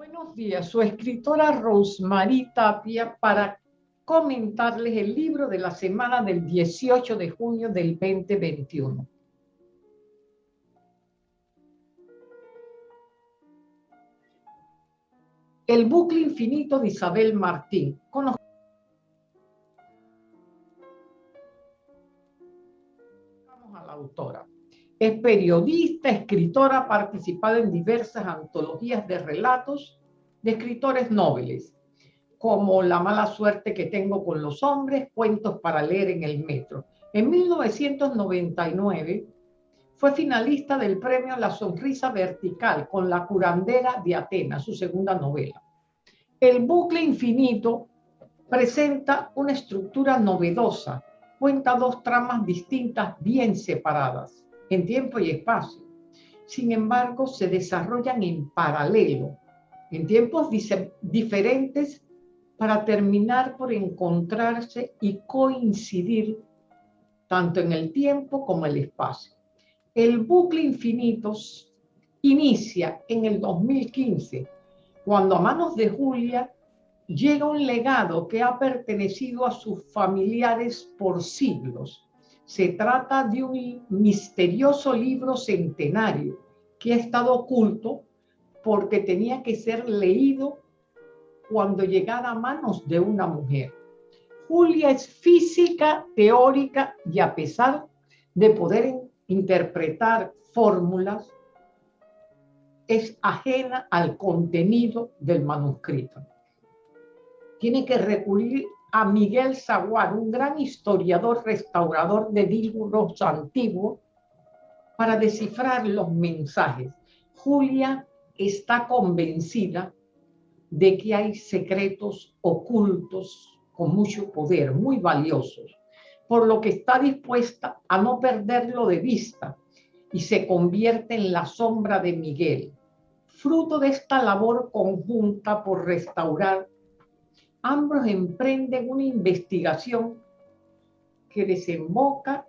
Buenos días, su escritora Rosmarie Tapia para comentarles el libro de la semana del 18 de junio del 2021. El bucle infinito de Isabel Martín. Conozcamos a la autora. Es periodista, escritora, ha participado en diversas antologías de relatos de escritores nobles, como La mala suerte que tengo con los hombres, cuentos para leer en el metro. En 1999 fue finalista del premio La Sonrisa Vertical con La curandera de Atenas, su segunda novela. El bucle infinito presenta una estructura novedosa, cuenta dos tramas distintas bien separadas en tiempo y espacio. Sin embargo, se desarrollan en paralelo, en tiempos diferentes, para terminar por encontrarse y coincidir tanto en el tiempo como el espacio. El bucle infinito inicia en el 2015, cuando a manos de Julia llega un legado que ha pertenecido a sus familiares por siglos se trata de un misterioso libro centenario que ha estado oculto porque tenía que ser leído cuando llegara a manos de una mujer. Julia es física teórica y a pesar de poder interpretar fórmulas, es ajena al contenido del manuscrito. Tiene que recurrir a Miguel Zaguar, un gran historiador restaurador de libros antiguos, para descifrar los mensajes. Julia está convencida de que hay secretos ocultos con mucho poder, muy valiosos, por lo que está dispuesta a no perderlo de vista y se convierte en la sombra de Miguel, fruto de esta labor conjunta por restaurar ambos emprenden una investigación que desemboca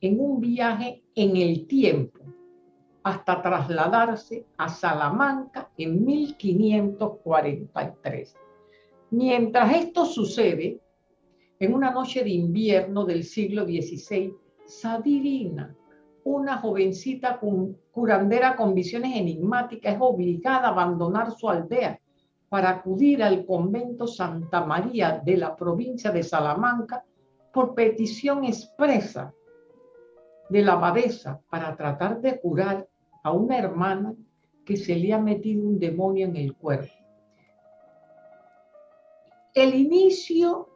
en un viaje en el tiempo hasta trasladarse a Salamanca en 1543. Mientras esto sucede, en una noche de invierno del siglo XVI, Sadirina, una jovencita curandera con visiones enigmáticas, es obligada a abandonar su aldea para acudir al convento Santa María de la provincia de Salamanca por petición expresa de la abadesa para tratar de curar a una hermana que se le ha metido un demonio en el cuerpo. El inicio,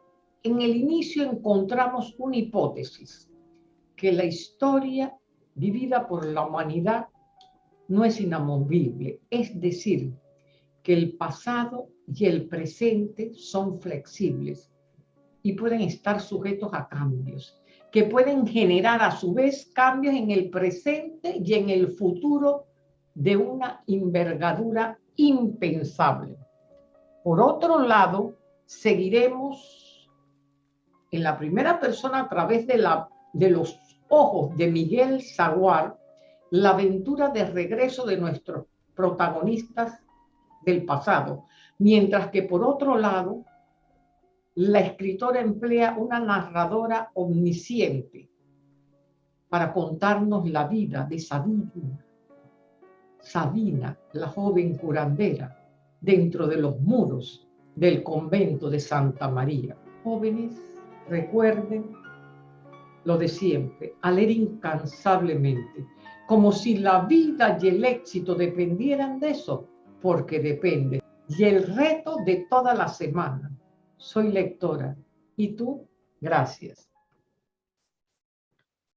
en el inicio encontramos una hipótesis, que la historia vivida por la humanidad no es inamovible, es decir, el pasado y el presente son flexibles y pueden estar sujetos a cambios, que pueden generar a su vez cambios en el presente y en el futuro de una envergadura impensable. Por otro lado, seguiremos en la primera persona a través de, la, de los ojos de Miguel Zaguar la aventura de regreso de nuestros protagonistas del pasado, mientras que por otro lado, la escritora emplea una narradora omnisciente para contarnos la vida de Sabina, Sabina, la joven curandera, dentro de los muros del convento de Santa María. Jóvenes, recuerden lo de siempre, a leer incansablemente, como si la vida y el éxito dependieran de eso, porque depende. Y el reto de toda la semana. Soy lectora. ¿Y tú? Gracias.